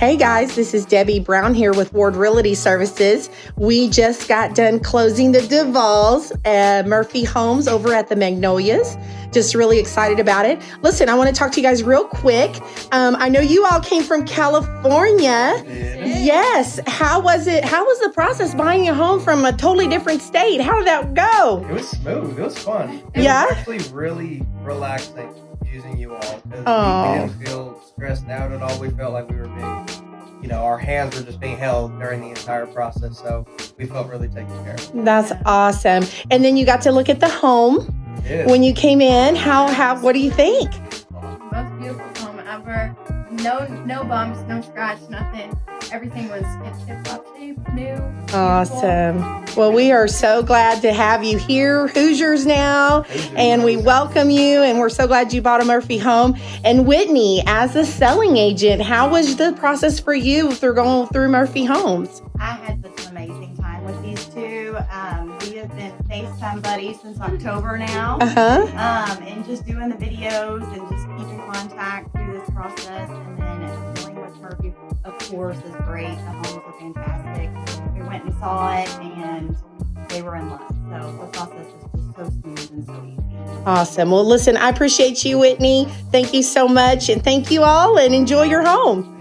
Hey guys, this is Debbie Brown here with Ward Realty Services. We just got done closing the Duvals at Murphy Homes over at the Magnolias. Just really excited about it. Listen, I want to talk to you guys real quick. Um, I know you all came from California. Yes. How was it? How was the process buying a home from a totally different state? How did that go? It was smooth. It was fun. It Yeah? was actually really relaxing using you all. 'cause we- We, didn't feel stressed out at all. We felt like we were being, you know, our hands were just being held during the entire process. So we felt really taken care of. That's awesome. And then you got to look at the home when you came in. How how what do you think? No, no bumps, no scratch, nothing. Everything was in tip-top shape, new. beautiful. Awesome. Well, we are so glad to have you here, Hoosiers now, and we welcome you. And we're so glad you bought a Murphy home. And Whitney, as a selling agent, how was the process for you through going through Murphy Homes? Um, we have been FaceTime buddies since October now. Uh huh. Um, and just doing the videos and just keeping contact through this process. And then dealing with Murphy, of course, is great. The homes are fantastic. We went and saw it and they were in love. So the process was just so smooth and so easy. Awesome. Well, listen, I appreciate you, Whitney. Thank you so much. And thank you all, and enjoy your home.